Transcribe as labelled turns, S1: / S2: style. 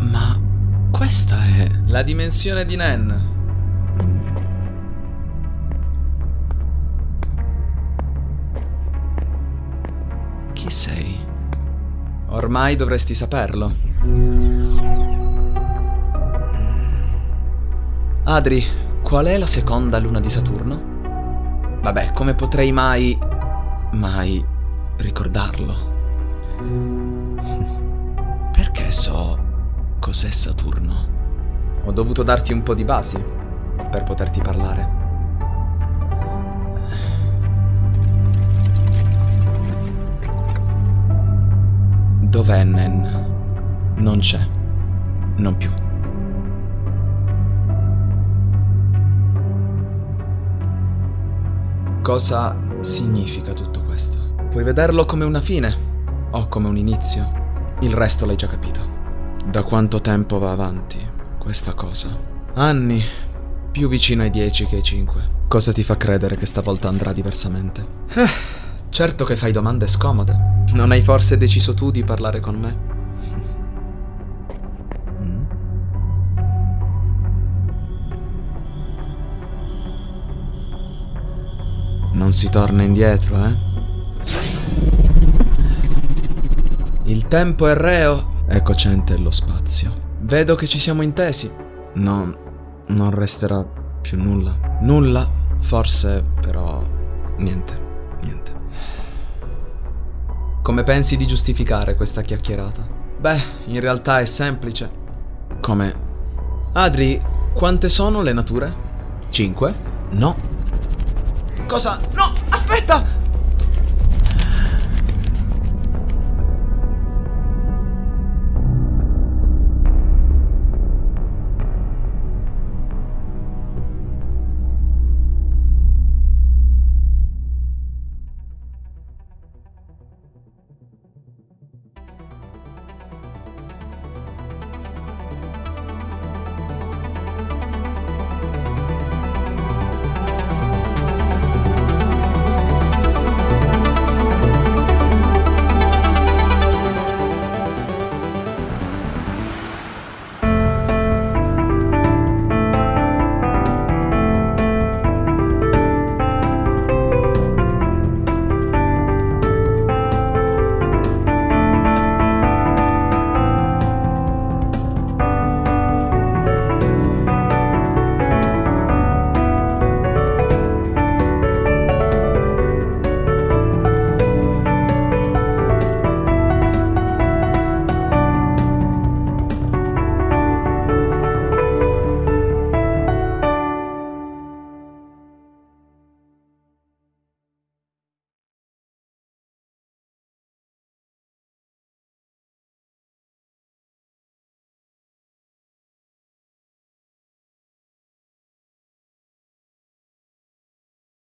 S1: Ma questa è la dimensione di Nen. Chi sei? Ormai dovresti saperlo. Adri, qual è la seconda luna di Saturno? Vabbè, come potrei mai... mai ricordarlo? Perché so cos'è Saturno? Ho dovuto darti un po' di basi per poterti parlare. Non c'è. Non più. Cosa significa tutto questo? Puoi vederlo come una fine o come un inizio. Il resto l'hai già capito. Da quanto tempo va avanti questa cosa? Anni, più vicino ai 10 che ai 5. Cosa ti fa credere che stavolta andrà diversamente? Eh, certo che fai domande scomode. Non hai forse deciso tu di parlare con me? Non si torna indietro, eh? Il tempo è reo e cocente è lo spazio. Vedo che ci siamo intesi. No, non resterà più nulla. Nulla, forse, però niente, niente. Come pensi di giustificare questa chiacchierata? Beh, in realtà è semplice. Come? Adri, quante sono le nature? Cinque? No. Cosa? No, aspetta!